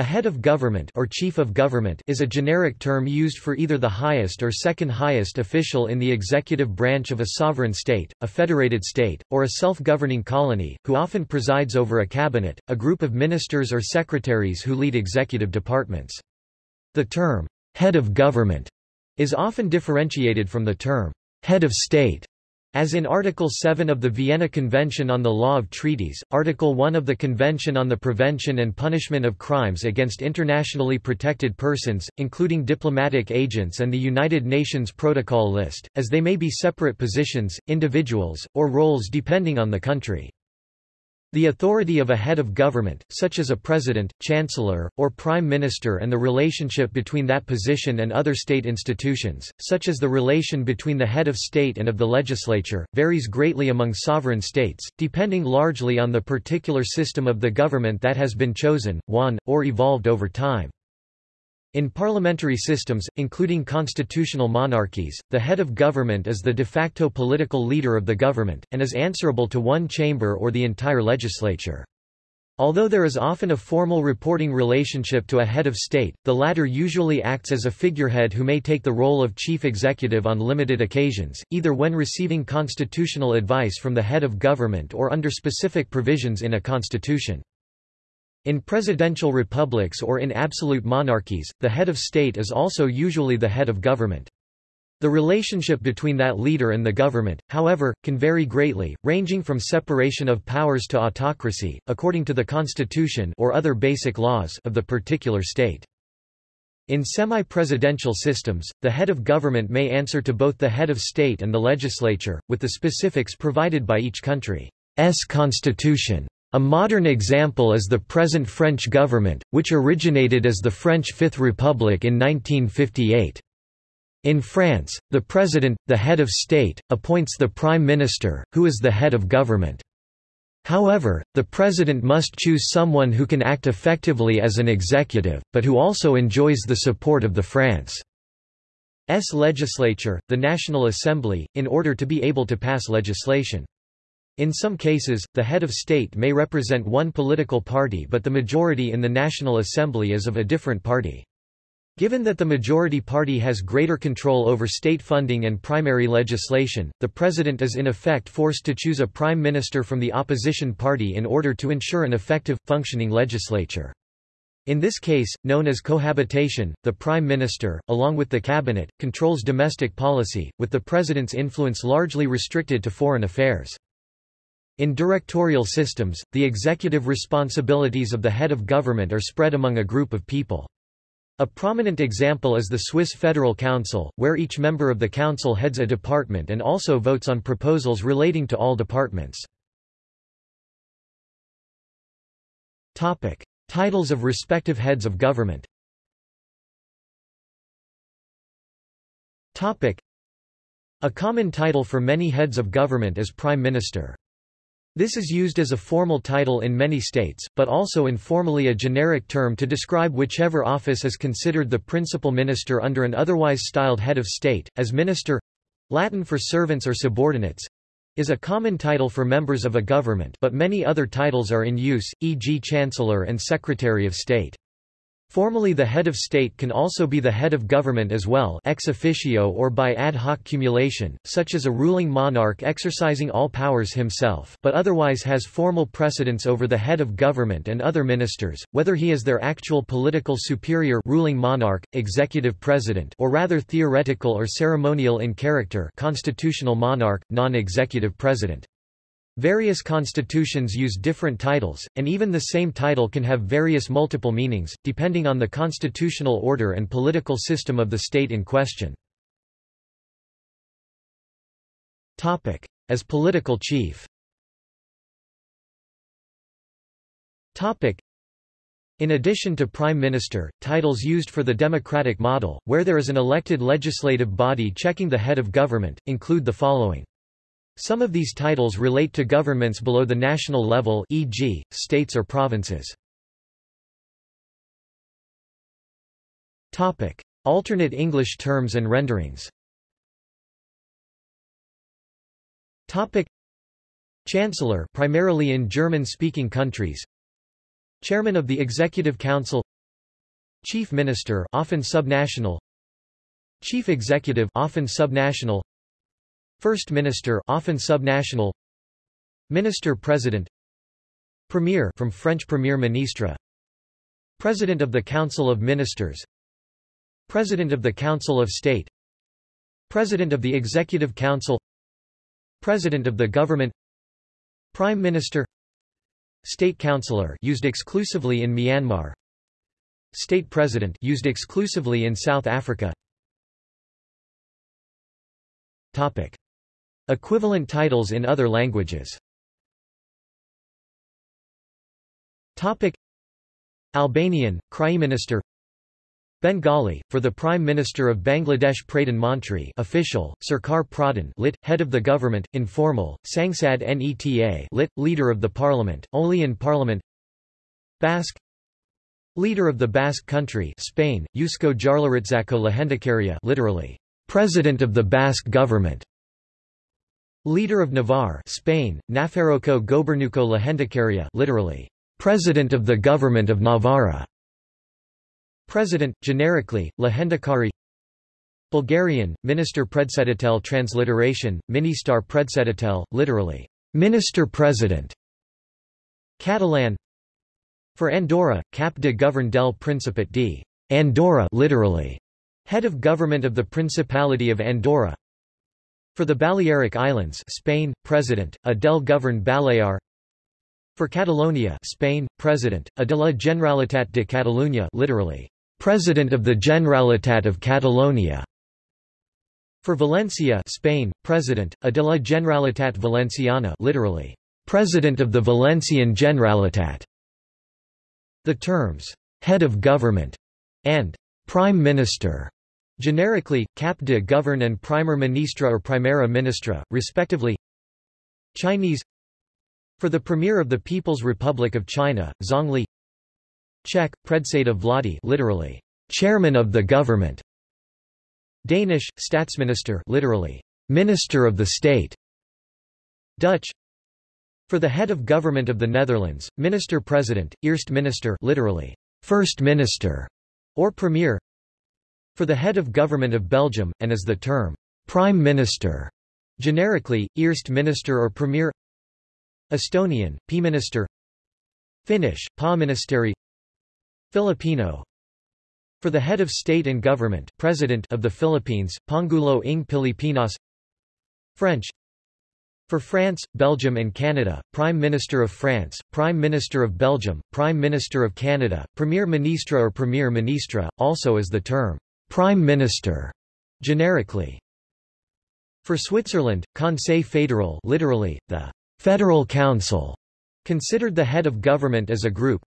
A head of government or chief of government is a generic term used for either the highest or second highest official in the executive branch of a sovereign state, a federated state, or a self-governing colony, who often presides over a cabinet, a group of ministers or secretaries who lead executive departments. The term, head of government, is often differentiated from the term, head of state, as in Article 7 of the Vienna Convention on the Law of Treaties, Article 1 of the Convention on the Prevention and Punishment of Crimes against Internationally Protected Persons, including diplomatic agents and the United Nations Protocol list, as they may be separate positions, individuals, or roles depending on the country. The authority of a head of government, such as a president, chancellor, or prime minister and the relationship between that position and other state institutions, such as the relation between the head of state and of the legislature, varies greatly among sovereign states, depending largely on the particular system of the government that has been chosen, won, or evolved over time. In parliamentary systems, including constitutional monarchies, the head of government is the de facto political leader of the government, and is answerable to one chamber or the entire legislature. Although there is often a formal reporting relationship to a head of state, the latter usually acts as a figurehead who may take the role of chief executive on limited occasions, either when receiving constitutional advice from the head of government or under specific provisions in a constitution. In presidential republics or in absolute monarchies, the head of state is also usually the head of government. The relationship between that leader and the government, however, can vary greatly, ranging from separation of powers to autocracy, according to the constitution or other basic laws of the particular state. In semi-presidential systems, the head of government may answer to both the head of state and the legislature, with the specifics provided by each country's constitution. A modern example is the present French government, which originated as the French Fifth Republic in 1958. In France, the president, the head of state, appoints the prime minister, who is the head of government. However, the president must choose someone who can act effectively as an executive, but who also enjoys the support of the France's legislature, the National Assembly, in order to be able to pass legislation. In some cases, the head of state may represent one political party but the majority in the National Assembly is of a different party. Given that the majority party has greater control over state funding and primary legislation, the president is in effect forced to choose a prime minister from the opposition party in order to ensure an effective, functioning legislature. In this case, known as cohabitation, the prime minister, along with the cabinet, controls domestic policy, with the president's influence largely restricted to foreign affairs. In directorial systems, the executive responsibilities of the head of government are spread among a group of people. A prominent example is the Swiss Federal Council, where each member of the council heads a department and also votes on proposals relating to all departments. Topic. Titles of respective heads of government Topic. A common title for many heads of government is Prime Minister. This is used as a formal title in many states, but also informally a generic term to describe whichever office is considered the principal minister under an otherwise styled head of state, as minister Latin for servants or subordinates is a common title for members of a government but many other titles are in use, e.g. Chancellor and Secretary of State. Formally the head of state can also be the head of government as well ex officio or by ad hoc cumulation, such as a ruling monarch exercising all powers himself but otherwise has formal precedence over the head of government and other ministers, whether he is their actual political superior ruling monarch, executive president or rather theoretical or ceremonial in character constitutional monarch, non-executive president. Various constitutions use different titles, and even the same title can have various multiple meanings, depending on the constitutional order and political system of the state in question. As political chief in addition to Prime Minister, titles used for the democratic model, where there is an elected legislative body checking the head of government, include the following. Some of these titles relate to governments below the national level e.g., states or provinces. Topic. Alternate English terms and renderings Topic. Chancellor primarily in German-speaking countries Chairman of the Executive Council Chief Minister often subnational Chief Executive often subnational First Minister often subnational. Minister President. Premier from French Premier Ministre. President of the Council of Ministers. President of the Council of State. President of the Executive Council. President of the Government. Prime Minister. State Councillor used exclusively in Myanmar. State President used exclusively in South Africa. Topic Equivalent titles in other languages. Topic. Albanian, Minister Bengali, for the Prime Minister of Bangladesh Pradhan Mantri official, Sarkar Pradhan lit, head of the government, informal, Sangsad Neta lit, leader of the parliament, only in parliament Basque Leader of the Basque country Spain, Eusko Jaurlaritzako Lehendakaria literally, President of the Basque government Leader of Navarre Spain, Nafarroko Gobernuko Lehendakaria literally, President of the Government of Navarra. President, generically, Lehendakari. Bulgarian, Minister Predsedatel transliteration, Ministar Predsedatel, literally, Minister-President. Catalan. For Andorra, Cap de Govern del Principat de Andorra literally, head of government of the Principality of Andorra For the Balearic Islands Spain, President, a del Govern Balear For Catalonia Spain, President, a de la Generalitat de Catalunya literally, President of the Generalitat of Catalonia. For Valencia, Spain, President, a de la Generalitat Valenciana, literally, President of the Valencian Generalitat. The terms head of government and prime minister generically cap de govern and primer ministra or primera ministra, respectively. Chinese For the Premier of the People's Republic of China, Zongli Czech, Predseda Vladi literally, chairman of the government. Danish, Statsminister literally, minister of the state. Dutch For the head of government of the Netherlands, minister-president, Eerst minister literally, first minister, or premier. For the head of government of Belgium, and as the term, prime minister, generically, Eerst minister or premier. Estonian, P-minister Finnish, Pa-ministeri Filipino For the head of state and government President of the Philippines, Pangulo ng Pilipinas French For France, Belgium and Canada, Prime Minister of France, Prime Minister of Belgium, Prime Minister of Canada, Premier Ministre or Premier Ministra, also as the term Prime Minister, generically. For Switzerland, Conseil fédéral literally, the Federal Council, considered the head of government as a group,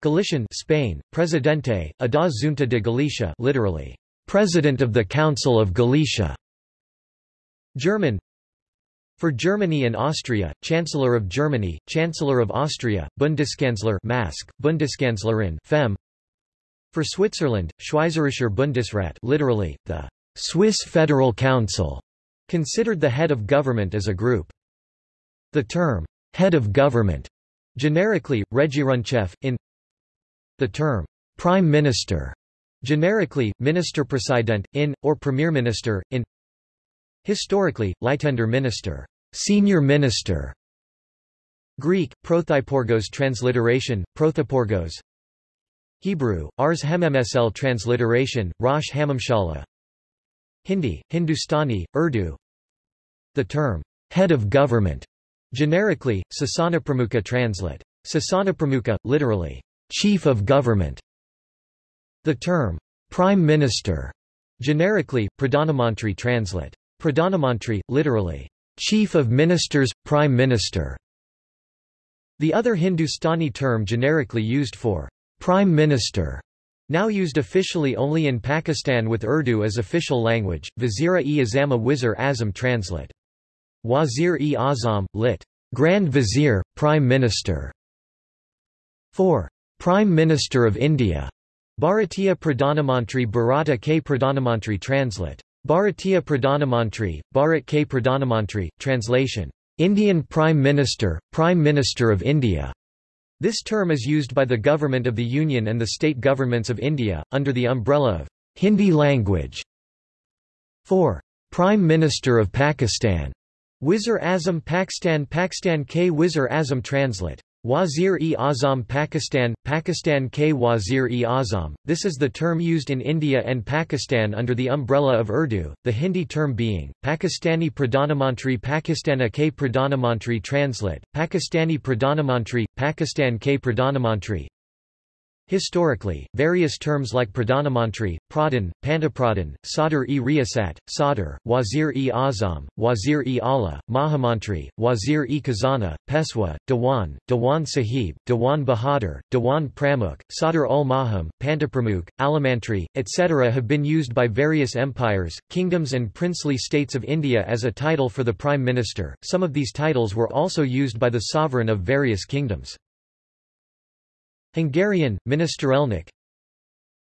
Galician Spain, Presidente, da Junta de Galicia literally, President of the Council of Galicia. German For Germany and Austria, Chancellor of Germany, Chancellor of Austria, Bundeskanzler Mask, Bundeskanzlerin Fem. For Switzerland, Schweizerischer Bundesrat literally, the Swiss Federal Council, considered the head of government as a group. The term, head of government, generically, Regierungschef, in the term, prime minister, generically, minister president, in, or premier minister, in Historically, Leitender minister, senior minister. Greek, prothyporgos transliteration, prothyporgos. Hebrew, Ars Hemmsl transliteration, Rosh Hamamshala. Hindi, Hindustani, Urdu. The term, head of government, generically, Sasana Pramukha translate. Sasana Pramukha, literally, chief of government. The term, prime minister, generically, Pradhanamantri translate. Pradhanamantri, literally, chief of ministers, prime minister. The other Hindustani term generically used for prime minister, now used officially only in Pakistan with Urdu as official language, Vazir-e-Azam Wizir Azam translate. Wazir-e-Azam, lit. Grand Vizier, Prime Minister. 4. Prime Minister of India. Bharatiya Pradhanamantri Bharata K Pradhanamantri translate. Bharatiya Pradhanamantri, Bharat K Pradhanamantri, translation. Indian Prime Minister, Prime Minister of India. This term is used by the Government of the Union and the state governments of India, under the umbrella of Hindi language. 4. Prime Minister of Pakistan. Wizir Azam Pakistan Pakistan K Wizir Azam Translate Wazir-e-Azam Pakistan, Pakistan K Wazir-e-Azam, this is the term used in India and Pakistan under the umbrella of Urdu, the Hindi term being, Pakistani Pradhanamantri Pakistana K Pradhanamantri Translate, Pakistani Pradhanamantri, Pakistan K Pradhanamantri, Historically, various terms like Pradhanamantri, Pradhan, Pantapradhan, Sadr-e-Riyasat, Sadr, Wazir-e-Azam, Wazir-e-Ala, Mahamantri, Wazir-e-Khazana, Peshwa, Dewan, Dewan Sahib, Dewan Bahadur, Dewan Pramukh, Sadr-ul-Maham, Pantapramukh, Alamantri, etc. have been used by various empires, kingdoms and princely states of India as a title for the Prime Minister. Some of these titles were also used by the sovereign of various kingdoms. Hungarian, Ministerelnök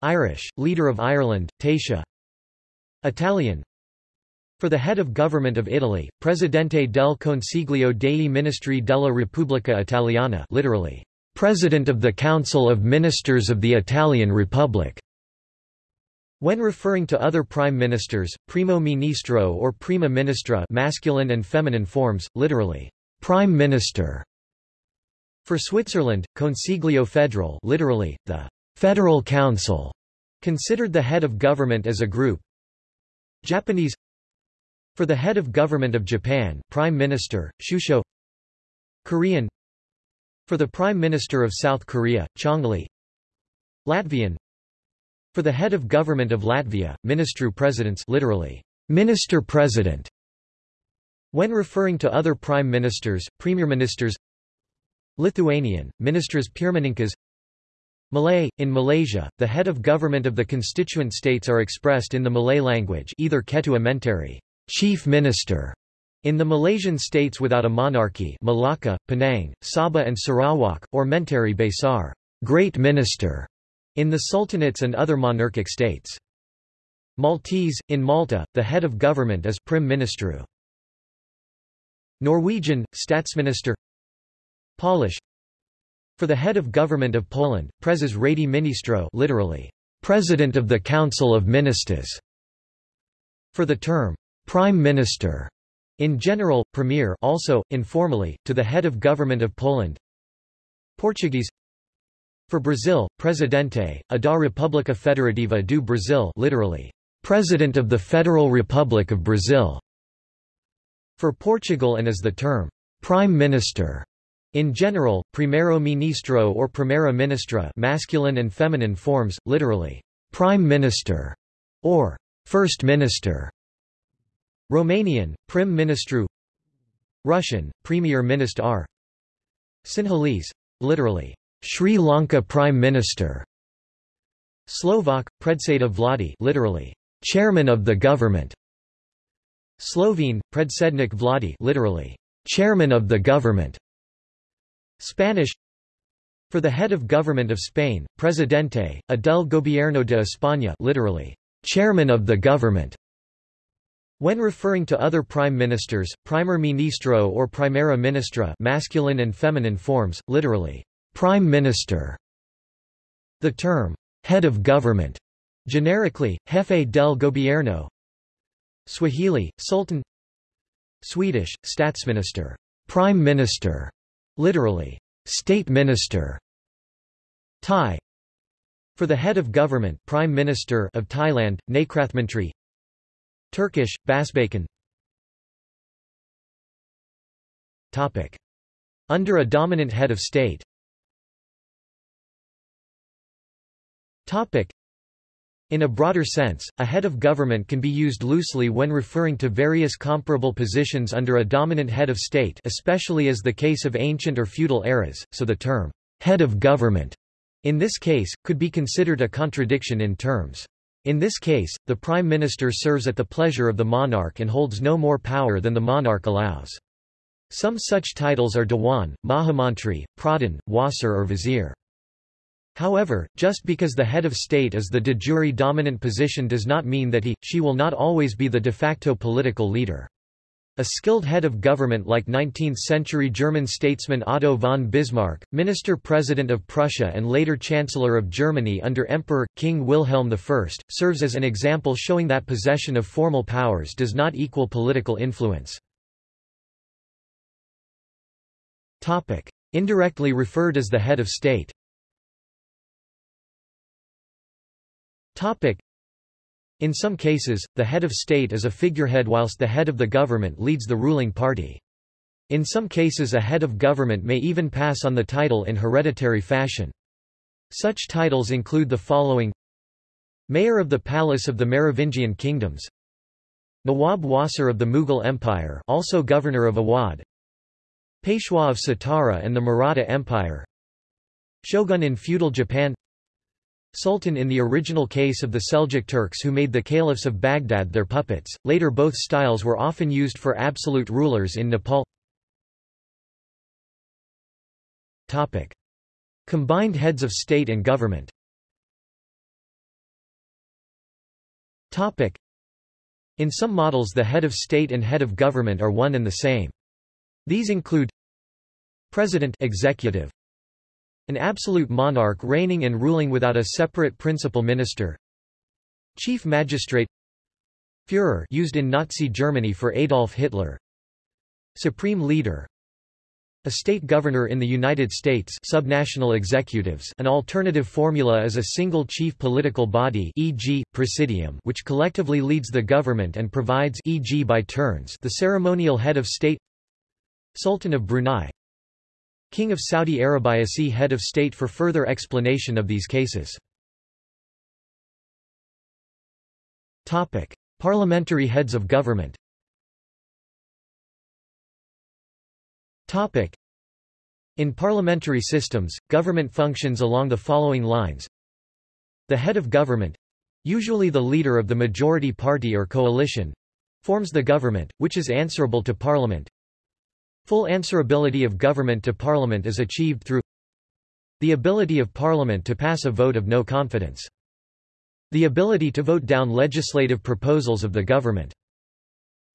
Irish, leader of Ireland, Taoiseach Italian. For the head of government of Italy, Presidente del Consiglio dei Ministri della Repubblica Italiana literally, President of the Council of Ministers of the Italian Republic. When referring to other prime ministers, primo ministro or prima ministra masculine and feminine forms, literally, prime minister, for Switzerland, Consiglio Federal literally, the Federal Council, considered the head of government as a group. Japanese For the head of government of Japan Prime Minister, Shusho. Korean For the Prime Minister of South Korea, Chongli. Latvian For the head of government of Latvia, Ministru Presidents literally, Minister-President when referring to other prime ministers, premier ministers Lithuanian, Ministras Pirmininkas Malay – In Malaysia, the head of government of the constituent states are expressed in the Malay language either Ketua Menteri chief minister", in the Malaysian states without a monarchy Malacca, Penang, Sabah and Sarawak, or Menteri Besar great minister", in the sultanates and other monarchic states. Maltese – In Malta, the head of government is Prim Ministru. Norwegian – Statsminister Polish For the head of government of Poland, Prezes Rady Ministro literally, President of the Council of Ministers. For the term, Prime Minister, in general, Premier also, informally, to the head of government of Poland. Portuguese For Brazil, Presidente, a da República Federativa do Brasil literally, President of the Federal Republic of Brazil. For Portugal and as the term, Prime Minister, in general, primero ministro or primera ministra masculine and feminine forms, literally, prime minister, or first minister. Romanian, prim ministru Russian, premier minister Sinhalese, literally, Sri Lanka prime minister. Slovak, predseda vlady literally, chairman of the government. Slovene, predsednik vlady literally, chairman of the government. Spanish For the head of government of Spain, Presidente, del Gobierno de España literally, chairman of the government. When referring to other prime ministers, primer ministro or primera ministra masculine and feminine forms, literally, prime minister. The term, head of government, generically, jefe del gobierno. Swahili, Sultan Swedish, statsminister, prime minister. Literally, state minister. Thai. For the head of government, prime minister of Thailand, Nakrathmantri. Turkish, Basbakan. Topic. Under a dominant head of state. Topic. In a broader sense, a head of government can be used loosely when referring to various comparable positions under a dominant head of state especially as the case of ancient or feudal eras, so the term, head of government, in this case, could be considered a contradiction in terms. In this case, the prime minister serves at the pleasure of the monarch and holds no more power than the monarch allows. Some such titles are Dewan, Mahamantri, Pradhan, Wazir or Vizier. However, just because the head of state is the de jure dominant position does not mean that he, she will not always be the de facto political leader. A skilled head of government like 19th-century German statesman Otto von Bismarck, minister-president of Prussia and later Chancellor of Germany under Emperor, King Wilhelm I, serves as an example showing that possession of formal powers does not equal political influence. Indirectly referred as the head of state in some cases, the head of state is a figurehead whilst the head of the government leads the ruling party. In some cases a head of government may even pass on the title in hereditary fashion. Such titles include the following. Mayor of the Palace of the Merovingian Kingdoms. Nawab Wazir of the Mughal Empire also Governor of Awadh Peshwa of Satara and the Maratha Empire. Shogun in feudal Japan Sultan in the original case of the Seljuk Turks who made the caliphs of Baghdad their puppets, later both styles were often used for absolute rulers in Nepal Topic. Combined heads of state and government Topic. In some models the head of state and head of government are one and the same. These include President executive, an absolute monarch reigning and ruling without a separate principal minister Chief magistrate Führer used in Nazi Germany for Adolf Hitler Supreme leader a state governor in the United States subnational executives an alternative formula is a single chief political body e.g., presidium which collectively leads the government and provides e.g. by turns the ceremonial head of state Sultan of Brunei King of Saudi Arabia See Head of State for further explanation of these cases. Topic. Parliamentary heads of government Topic. In parliamentary systems, government functions along the following lines. The head of government usually the leader of the majority party or coalition forms the government, which is answerable to parliament Full answerability of government to Parliament is achieved through the ability of Parliament to pass a vote of no confidence. The ability to vote down legislative proposals of the government.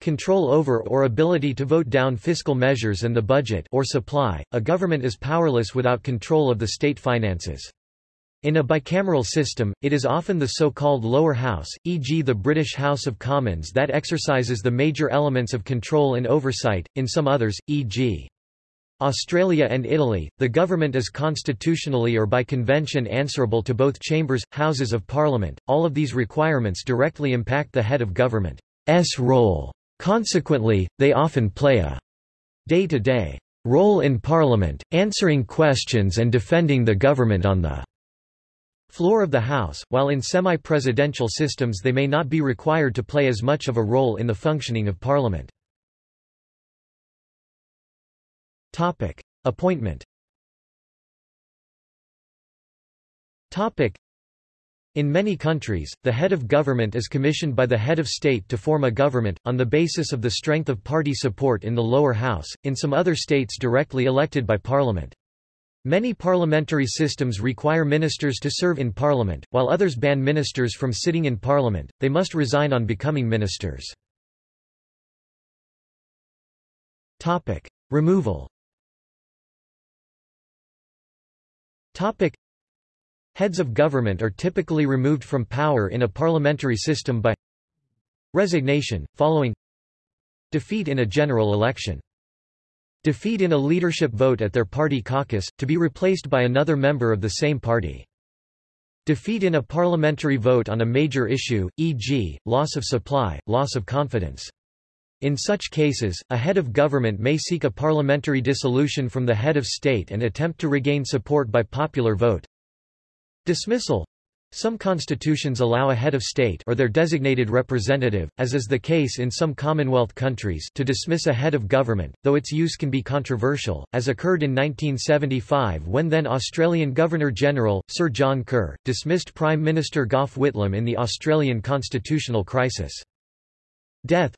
Control over or ability to vote down fiscal measures and the budget or supply. A government is powerless without control of the state finances. In a bicameral system, it is often the so-called lower house, e.g. the British House of Commons that exercises the major elements of control and oversight, in some others, e.g. Australia and Italy, the government is constitutionally or by convention answerable to both chambers, houses of parliament. All of these requirements directly impact the head of government's role. Consequently, they often play a day-to-day -day role in parliament, answering questions and defending the government on the floor of the House, while in semi-presidential systems they may not be required to play as much of a role in the functioning of Parliament. Topic. Appointment Topic. In many countries, the head of government is commissioned by the head of state to form a government, on the basis of the strength of party support in the lower house, in some other states directly elected by parliament. Many parliamentary systems require ministers to serve in parliament, while others ban ministers from sitting in parliament, they must resign on becoming ministers. Removal. Heads of government are typically removed from power in a parliamentary system by resignation, following defeat in a general election defeat in a leadership vote at their party caucus, to be replaced by another member of the same party. Defeat in a parliamentary vote on a major issue, e.g., loss of supply, loss of confidence. In such cases, a head of government may seek a parliamentary dissolution from the head of state and attempt to regain support by popular vote. Dismissal some constitutions allow a head of state or their designated representative, as is the case in some Commonwealth countries to dismiss a head of government, though its use can be controversial, as occurred in 1975 when then Australian Governor-General, Sir John Kerr, dismissed Prime Minister Gough Whitlam in the Australian constitutional crisis. Death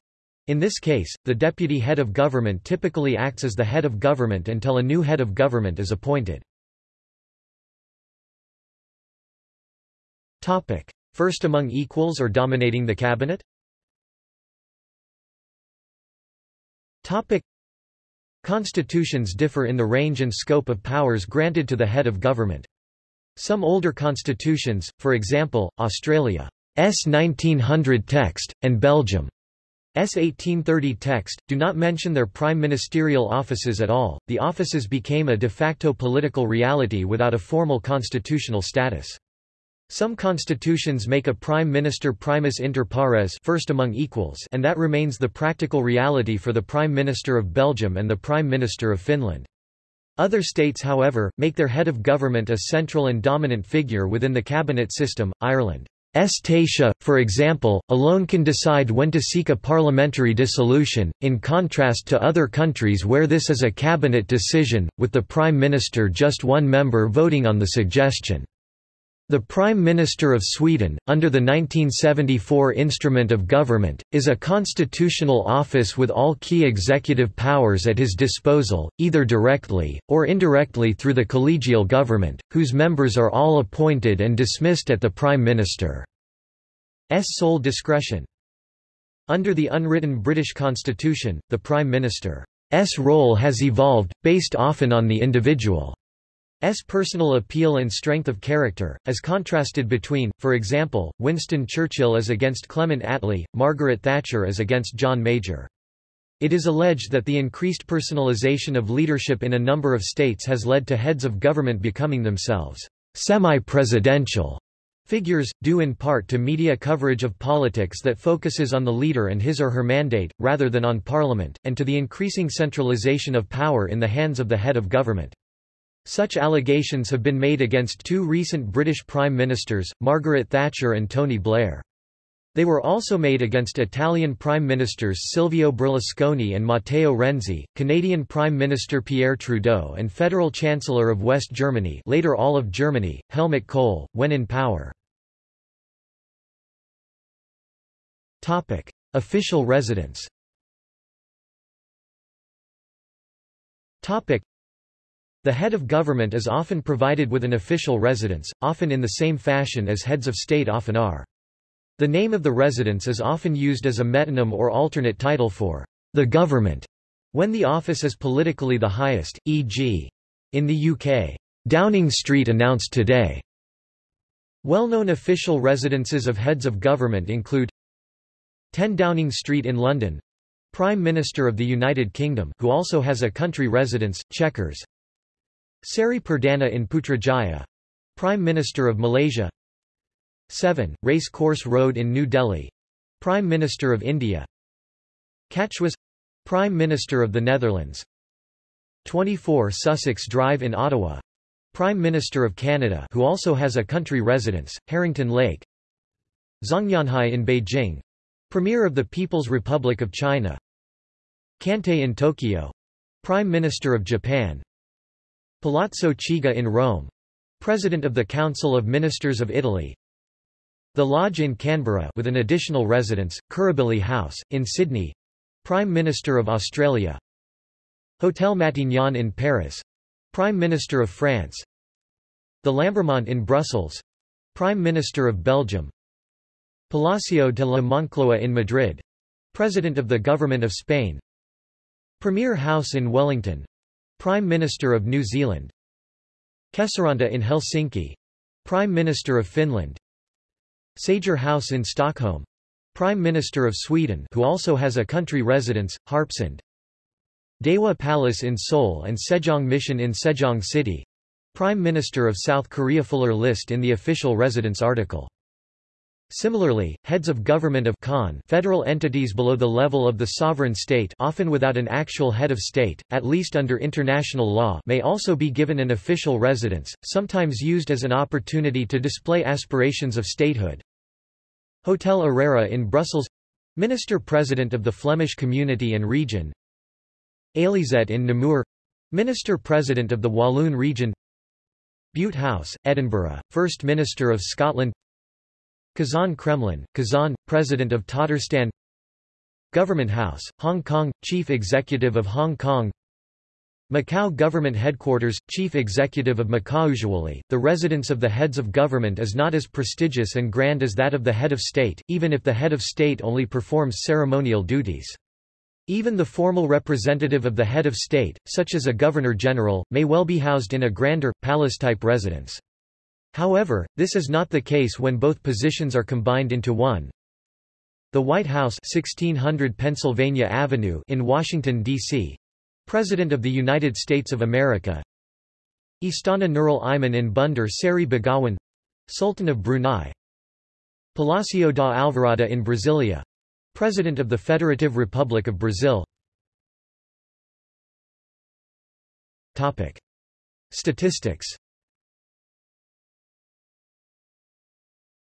in this case, the deputy head of government typically acts as the head of government until a new head of government is appointed. Topic. First among equals or dominating the cabinet? Topic. Constitutions differ in the range and scope of powers granted to the head of government. Some older constitutions, for example, Australia's 1900 text, and Belgium S 1830 text, do not mention their prime ministerial offices at all. The offices became a de facto political reality without a formal constitutional status. Some constitutions make a prime minister primus inter pares first among equals and that remains the practical reality for the prime minister of Belgium and the prime minister of Finland. Other states however, make their head of government a central and dominant figure within the cabinet system, Ireland. Taoiseach, for example, alone can decide when to seek a parliamentary dissolution, in contrast to other countries where this is a cabinet decision, with the Prime Minister just one member voting on the suggestion. The Prime Minister of Sweden, under the 1974 Instrument of Government, is a constitutional office with all key executive powers at his disposal, either directly, or indirectly through the collegial government, whose members are all appointed and dismissed at the Prime Minister's sole discretion. Under the unwritten British Constitution, the Prime Minister's role has evolved, based often on the individual S personal appeal and strength of character, as contrasted between, for example, Winston Churchill as against Clement Attlee, Margaret Thatcher as against John Major. It is alleged that the increased personalization of leadership in a number of states has led to heads of government becoming themselves semi-presidential figures, due in part to media coverage of politics that focuses on the leader and his or her mandate, rather than on parliament, and to the increasing centralization of power in the hands of the head of government. Such allegations have been made against two recent British Prime Ministers, Margaret Thatcher and Tony Blair. They were also made against Italian Prime Ministers Silvio Berlusconi and Matteo Renzi, Canadian Prime Minister Pierre Trudeau and Federal Chancellor of West Germany later all of Germany, Helmut Kohl, when in power. Topic. Official residence the head of government is often provided with an official residence, often in the same fashion as heads of state often are. The name of the residence is often used as a metonym or alternate title for the government, when the office is politically the highest, e.g. in the UK, Downing Street announced today. Well-known official residences of heads of government include 10 Downing Street in London, Prime Minister of the United Kingdom who also has a country residence, Chequers, Seri Perdana in Putrajaya Prime Minister of Malaysia. 7. Race Course Road in New Delhi Prime Minister of India. Catshuis Prime Minister of the Netherlands. 24 Sussex Drive in Ottawa Prime Minister of Canada who also has a country residence, Harrington Lake. Zhongnanhai in Beijing Premier of the People's Republic of China. Kantei in Tokyo Prime Minister of Japan Palazzo Chigi in Rome President of the Council of Ministers of Italy. The Lodge in Canberra with an additional residence, Kirribilli House, in Sydney. Prime Minister of Australia. Hotel Matignon in Paris. Prime Minister of France. The Lambermont in Brussels. Prime Minister of Belgium. Palacio de la Moncloa in Madrid. President of the Government of Spain. Premier House in Wellington Prime Minister of New Zealand. Kesäranta in Helsinki. Prime Minister of Finland. Sager House in Stockholm. Prime Minister of Sweden who also has a country residence, Harpsund. Daewoo Palace in Seoul and Sejong Mission in Sejong City. Prime Minister of South Korea Fuller list in the official residence article Similarly, heads of government of Khan federal entities below the level of the sovereign state often without an actual head of state, at least under international law may also be given an official residence, sometimes used as an opportunity to display aspirations of statehood. Hotel Errera in Brussels. Minister-President of the Flemish Community and Region. Élysette in Namur. Minister-President of the Walloon Region. Bute House, Edinburgh, First Minister of Scotland Kazan Kremlin, Kazan, President of Tatarstan Government House, Hong Kong, Chief Executive of Hong Kong Macau Government Headquarters, Chief Executive of Macau Usually, the residence of the heads of government is not as prestigious and grand as that of the head of state, even if the head of state only performs ceremonial duties. Even the formal representative of the head of state, such as a governor-general, may well be housed in a grander, palace-type residence. However, this is not the case when both positions are combined into one. The White House 1600 Pennsylvania Avenue in Washington, D.C. President of the United States of America Istana Nurul Iman in Bandar Seri Begawan Sultan of Brunei Palacio da Alvorada in Brasilia President of the Federative Republic of Brazil Topic. Statistics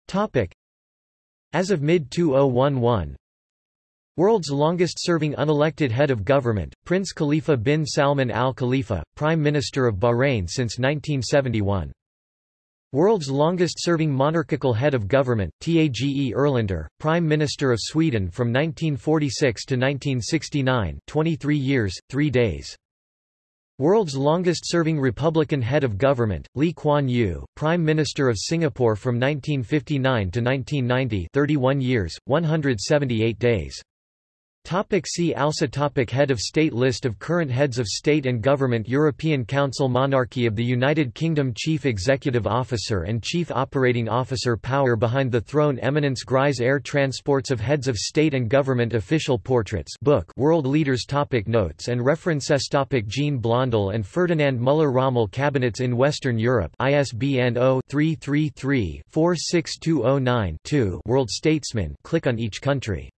Topic. As of mid-2011 World's longest-serving unelected head of government, Prince Khalifa bin Salman Al Khalifa, Prime Minister of Bahrain since 1971. World's longest-serving monarchical head of government, Tage Erlander, Prime Minister of Sweden from 1946 to 1969 23 years, 3 days. World's longest-serving Republican head of government, Lee Kuan Yew, Prime Minister of Singapore from 1959 to 1990 31 years, 178 days. Topic see also topic Head of State List of current heads of state and government European Council Monarchy of the United Kingdom Chief Executive Officer and Chief Operating Officer Power behind the throne Eminence Grise Air Transports of Heads of State and Government Official Portraits book World Leaders topic Notes and references topic Jean Blondel and Ferdinand Müller-Rommel Cabinets in Western Europe ISBN 0-333-46209-2 World Statesman click on each country